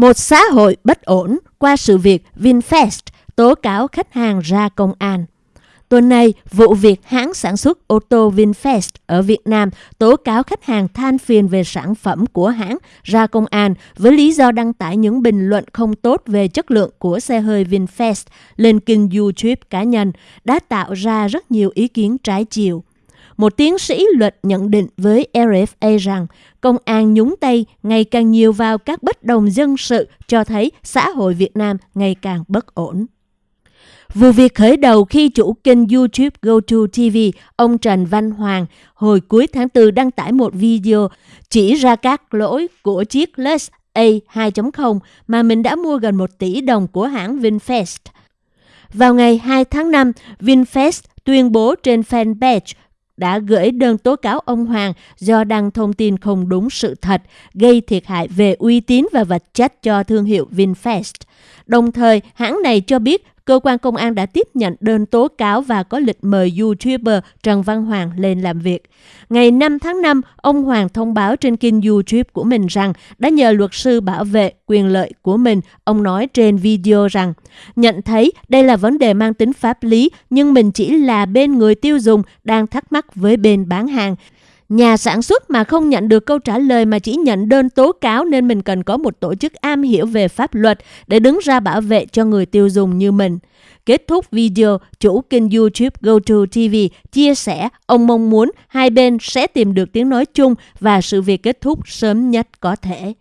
Một xã hội bất ổn qua sự việc VinFast tố cáo khách hàng ra công an. Tuần này, vụ việc hãng sản xuất ô tô VinFast ở Việt Nam tố cáo khách hàng than phiền về sản phẩm của hãng ra công an với lý do đăng tải những bình luận không tốt về chất lượng của xe hơi VinFast lên kênh YouTube cá nhân đã tạo ra rất nhiều ý kiến trái chiều. Một tiến sĩ luật nhận định với RFA rằng công an nhúng tay ngày càng nhiều vào các bất đồng dân sự cho thấy xã hội Việt Nam ngày càng bất ổn. Vụ việc khởi đầu khi chủ kênh YouTube GoToTV, ông Trần Văn Hoàng, hồi cuối tháng 4 đăng tải một video chỉ ra các lỗi của chiếc Lux A 2.0 mà mình đã mua gần 1 tỷ đồng của hãng VinFast. Vào ngày 2 tháng 5, VinFast tuyên bố trên fanpage đã gửi đơn tố cáo ông Hoàng do đăng thông tin không đúng sự thật, gây thiệt hại về uy tín và vật chất cho thương hiệu VinFast. Đồng thời, hãng này cho biết cơ quan công an đã tiếp nhận đơn tố cáo và có lịch mời YouTuber Trần Văn Hoàng lên làm việc. Ngày 5 tháng 5, ông Hoàng thông báo trên kênh YouTube của mình rằng đã nhờ luật sư bảo vệ quyền lợi của mình. Ông nói trên video rằng, nhận thấy đây là vấn đề mang tính pháp lý, nhưng mình chỉ là bên người tiêu dùng đang thắc mắc với bên bán hàng. Nhà sản xuất mà không nhận được câu trả lời mà chỉ nhận đơn tố cáo nên mình cần có một tổ chức am hiểu về pháp luật để đứng ra bảo vệ cho người tiêu dùng như mình. Kết thúc video, chủ kênh YouTube GoToTV chia sẻ ông mong muốn hai bên sẽ tìm được tiếng nói chung và sự việc kết thúc sớm nhất có thể.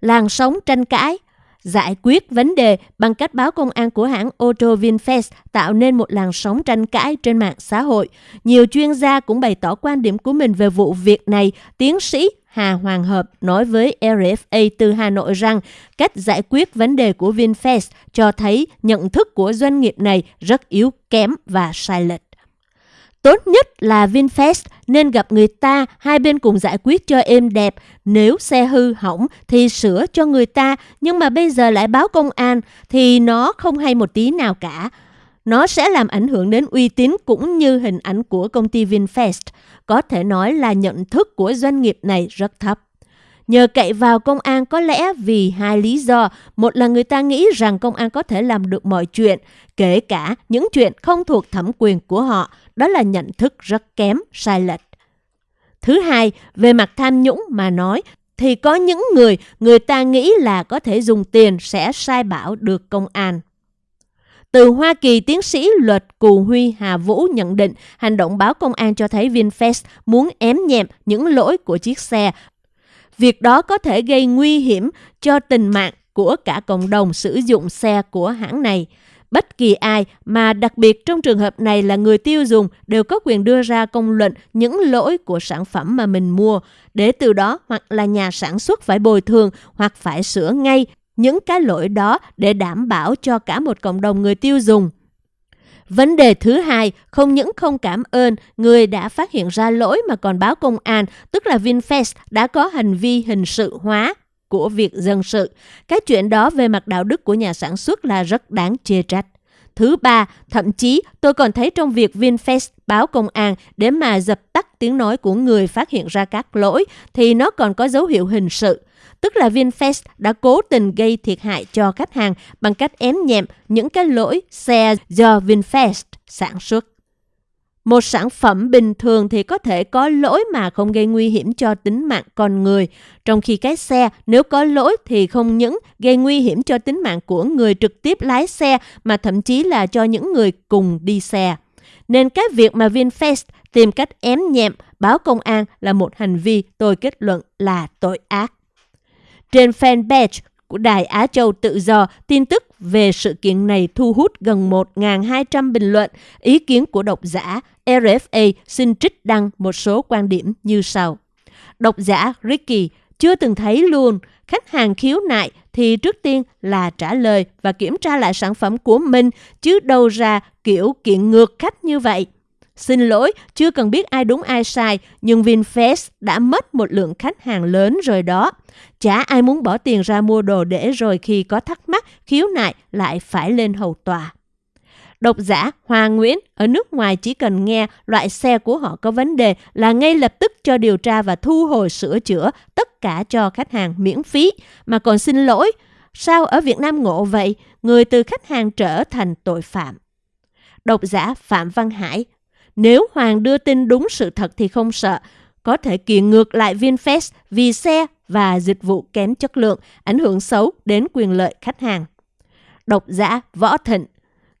Làn sóng tranh cãi giải quyết vấn đề bằng cách báo công an của hãng ô tô VinFast tạo nên một làn sóng tranh cãi trên mạng xã hội. Nhiều chuyên gia cũng bày tỏ quan điểm của mình về vụ việc này. Tiến sĩ Hà Hoàng Hợp nói với RFA từ Hà Nội rằng cách giải quyết vấn đề của VinFast cho thấy nhận thức của doanh nghiệp này rất yếu, kém và sai lệch. Tốt nhất là VinFast nên gặp người ta, hai bên cùng giải quyết cho êm đẹp. Nếu xe hư hỏng thì sửa cho người ta, nhưng mà bây giờ lại báo công an thì nó không hay một tí nào cả. Nó sẽ làm ảnh hưởng đến uy tín cũng như hình ảnh của công ty VinFast. Có thể nói là nhận thức của doanh nghiệp này rất thấp. Nhờ cậy vào công an có lẽ vì hai lý do. Một là người ta nghĩ rằng công an có thể làm được mọi chuyện, kể cả những chuyện không thuộc thẩm quyền của họ. Đó là nhận thức rất kém, sai lệch. Thứ hai, về mặt tham nhũng mà nói, thì có những người người ta nghĩ là có thể dùng tiền sẽ sai bảo được công an. Từ Hoa Kỳ, tiến sĩ luật Cù Huy Hà Vũ nhận định hành động báo công an cho thấy VinFast muốn ém nhẹm những lỗi của chiếc xe Việc đó có thể gây nguy hiểm cho tình mạng của cả cộng đồng sử dụng xe của hãng này. Bất kỳ ai, mà đặc biệt trong trường hợp này là người tiêu dùng, đều có quyền đưa ra công luận những lỗi của sản phẩm mà mình mua, để từ đó hoặc là nhà sản xuất phải bồi thường hoặc phải sửa ngay những cái lỗi đó để đảm bảo cho cả một cộng đồng người tiêu dùng. Vấn đề thứ hai, không những không cảm ơn người đã phát hiện ra lỗi mà còn báo công an, tức là VinFast đã có hành vi hình sự hóa của việc dân sự. Cái chuyện đó về mặt đạo đức của nhà sản xuất là rất đáng chê trách. Thứ ba, thậm chí tôi còn thấy trong việc VinFast báo công an để mà dập tắt tiếng nói của người phát hiện ra các lỗi thì nó còn có dấu hiệu hình sự tức là VinFast đã cố tình gây thiệt hại cho khách hàng bằng cách ém nhẹm những cái lỗi xe do VinFast sản xuất. Một sản phẩm bình thường thì có thể có lỗi mà không gây nguy hiểm cho tính mạng con người, trong khi cái xe nếu có lỗi thì không những gây nguy hiểm cho tính mạng của người trực tiếp lái xe mà thậm chí là cho những người cùng đi xe. Nên cái việc mà VinFast tìm cách ém nhẹm báo công an là một hành vi tôi kết luận là tội ác. Trên fanpage của Đài Á Châu Tự Do, tin tức về sự kiện này thu hút gần 1.200 bình luận. Ý kiến của độc giả RFA xin trích đăng một số quan điểm như sau. Độc giả Ricky chưa từng thấy luôn, khách hàng khiếu nại thì trước tiên là trả lời và kiểm tra lại sản phẩm của mình, chứ đâu ra kiểu kiện ngược khách như vậy. Xin lỗi, chưa cần biết ai đúng ai sai, nhưng VinFast đã mất một lượng khách hàng lớn rồi đó. Chả ai muốn bỏ tiền ra mua đồ để rồi khi có thắc mắc, khiếu nại lại phải lên hầu tòa. Độc giả Hoàng Nguyễn ở nước ngoài chỉ cần nghe loại xe của họ có vấn đề là ngay lập tức cho điều tra và thu hồi sửa chữa tất cả cho khách hàng miễn phí, mà còn xin lỗi Sao ở Việt Nam ngộ vậy? Người từ khách hàng trở thành tội phạm. Độc giả Phạm Văn Hải nếu Hoàng đưa tin đúng sự thật thì không sợ. Có thể kiện ngược lại VinFast vì xe và dịch vụ kém chất lượng, ảnh hưởng xấu đến quyền lợi khách hàng. Độc giả Võ Thịnh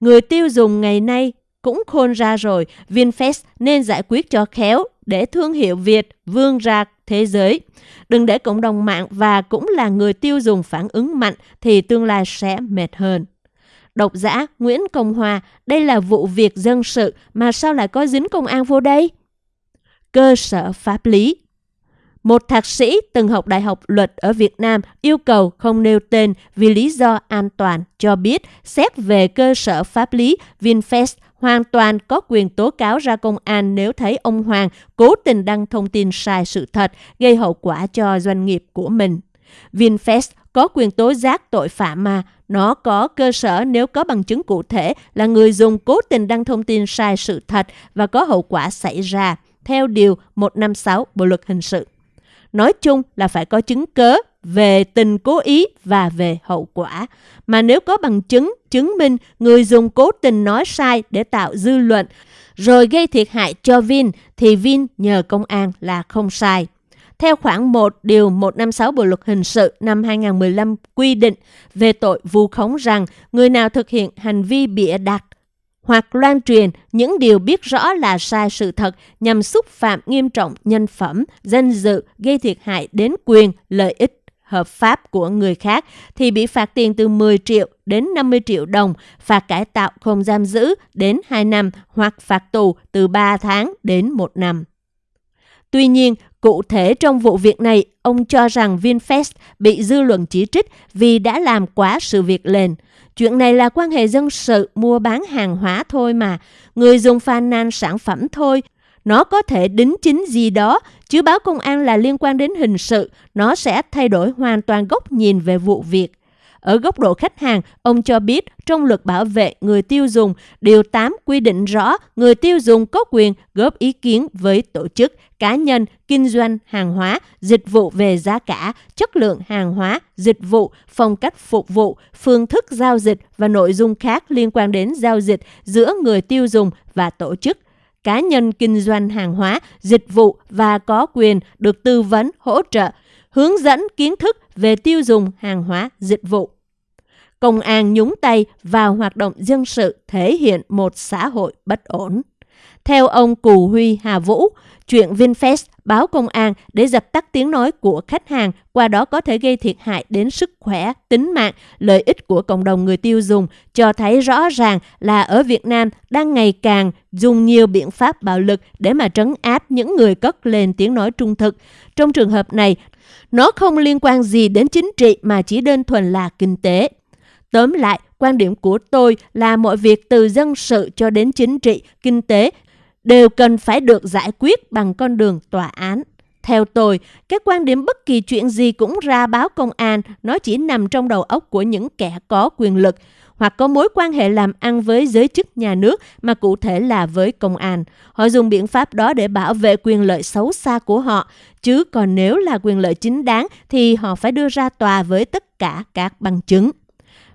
Người tiêu dùng ngày nay cũng khôn ra rồi, VinFast nên giải quyết cho khéo để thương hiệu Việt vươn ra thế giới. Đừng để cộng đồng mạng và cũng là người tiêu dùng phản ứng mạnh thì tương lai sẽ mệt hơn. Độc giả Nguyễn Công Hòa, đây là vụ việc dân sự mà sao lại có dính công an vô đây? Cơ sở pháp lý một thạc sĩ từng học đại học luật ở Việt Nam yêu cầu không nêu tên vì lý do an toàn cho biết xét về cơ sở pháp lý VinFast hoàn toàn có quyền tố cáo ra công an nếu thấy ông Hoàng cố tình đăng thông tin sai sự thật, gây hậu quả cho doanh nghiệp của mình. VinFast có quyền tố giác tội phạm mà, nó có cơ sở nếu có bằng chứng cụ thể là người dùng cố tình đăng thông tin sai sự thật và có hậu quả xảy ra, theo Điều 156 Bộ Luật Hình sự. Nói chung là phải có chứng cớ về tình cố ý và về hậu quả. Mà nếu có bằng chứng chứng minh người dùng cố tình nói sai để tạo dư luận rồi gây thiệt hại cho Vin thì Vin nhờ công an là không sai. Theo khoản 1 điều 156 Bộ luật hình sự năm 2015 quy định về tội vu khống rằng người nào thực hiện hành vi bịa đặt hoặc loan truyền những điều biết rõ là sai sự thật nhằm xúc phạm nghiêm trọng nhân phẩm, danh dự, gây thiệt hại đến quyền, lợi ích hợp pháp của người khác thì bị phạt tiền từ 10 triệu đến 50 triệu đồng, phạt cải tạo không giam giữ đến 2 năm hoặc phạt tù từ 3 tháng đến 1 năm. Tuy nhiên, cụ thể trong vụ việc này, ông cho rằng VinFast bị dư luận chỉ trích vì đã làm quá sự việc lên. Chuyện này là quan hệ dân sự mua bán hàng hóa thôi mà. Người dùng phàn nàn sản phẩm thôi. Nó có thể đính chính gì đó, chứ báo công an là liên quan đến hình sự. Nó sẽ thay đổi hoàn toàn góc nhìn về vụ việc. Ở góc độ khách hàng, ông cho biết trong luật bảo vệ người tiêu dùng, Điều 8 quy định rõ người tiêu dùng có quyền góp ý kiến với tổ chức, cá nhân, kinh doanh hàng hóa, dịch vụ về giá cả, chất lượng hàng hóa, dịch vụ, phong cách phục vụ, phương thức giao dịch và nội dung khác liên quan đến giao dịch giữa người tiêu dùng và tổ chức. Cá nhân kinh doanh hàng hóa, dịch vụ và có quyền được tư vấn, hỗ trợ, hướng dẫn kiến thức về tiêu dùng hàng hóa, dịch vụ. Công an nhúng tay vào hoạt động dân sự thể hiện một xã hội bất ổn. Theo ông Cù Huy Hà Vũ, chuyện VinFast báo công an để dập tắt tiếng nói của khách hàng, qua đó có thể gây thiệt hại đến sức khỏe, tính mạng, lợi ích của cộng đồng người tiêu dùng, cho thấy rõ ràng là ở Việt Nam đang ngày càng dùng nhiều biện pháp bạo lực để mà trấn áp những người cất lên tiếng nói trung thực. Trong trường hợp này, nó không liên quan gì đến chính trị mà chỉ đơn thuần là kinh tế. Tóm lại, quan điểm của tôi là mọi việc từ dân sự cho đến chính trị, kinh tế đều cần phải được giải quyết bằng con đường tòa án. Theo tôi, cái quan điểm bất kỳ chuyện gì cũng ra báo công an, nó chỉ nằm trong đầu óc của những kẻ có quyền lực hoặc có mối quan hệ làm ăn với giới chức nhà nước mà cụ thể là với công an. Họ dùng biện pháp đó để bảo vệ quyền lợi xấu xa của họ, chứ còn nếu là quyền lợi chính đáng thì họ phải đưa ra tòa với tất cả các bằng chứng.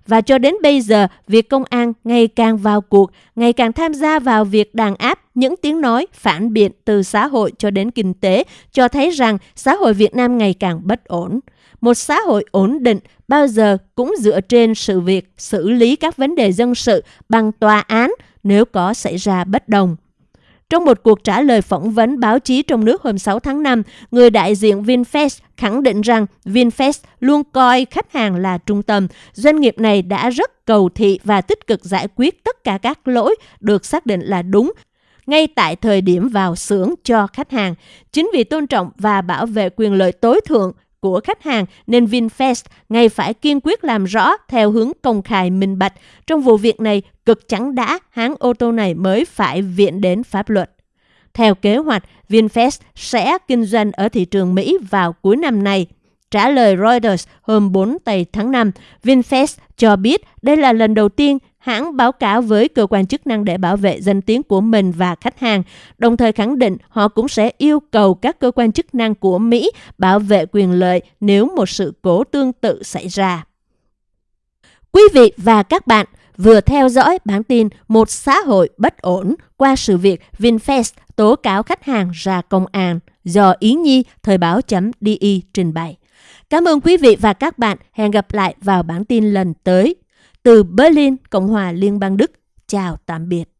Và cho đến bây giờ, việc công an ngày càng vào cuộc, ngày càng tham gia vào việc đàn áp những tiếng nói phản biện từ xã hội cho đến kinh tế, cho thấy rằng xã hội Việt Nam ngày càng bất ổn. Một xã hội ổn định bao giờ cũng dựa trên sự việc xử lý các vấn đề dân sự bằng tòa án nếu có xảy ra bất đồng. Trong một cuộc trả lời phỏng vấn báo chí trong nước hôm 6 tháng 5, người đại diện VinFast khẳng định rằng VinFast luôn coi khách hàng là trung tâm. Doanh nghiệp này đã rất cầu thị và tích cực giải quyết tất cả các lỗi được xác định là đúng ngay tại thời điểm vào xưởng cho khách hàng. Chính vì tôn trọng và bảo vệ quyền lợi tối thượng của khách hàng nên VinFast ngay phải kiên quyết làm rõ theo hướng công khai minh bạch. Trong vụ việc này, cực chẳng đã hãng ô tô này mới phải viện đến pháp luật. Theo kế hoạch, VinFast sẽ kinh doanh ở thị trường Mỹ vào cuối năm nay. Trả lời Reuters hôm 4 tây tháng 5, VinFast cho biết đây là lần đầu tiên hãng báo cáo với cơ quan chức năng để bảo vệ danh tiếng của mình và khách hàng, đồng thời khẳng định họ cũng sẽ yêu cầu các cơ quan chức năng của Mỹ bảo vệ quyền lợi nếu một sự cố tương tự xảy ra. Quý vị và các bạn vừa theo dõi bản tin Một xã hội bất ổn qua sự việc VinFast tố cáo khách hàng ra công an do Ý Nhi Thời báo.di trình bày. Cảm ơn quý vị và các bạn. Hẹn gặp lại vào bản tin lần tới. Từ Berlin, Cộng hòa Liên bang Đức. Chào tạm biệt.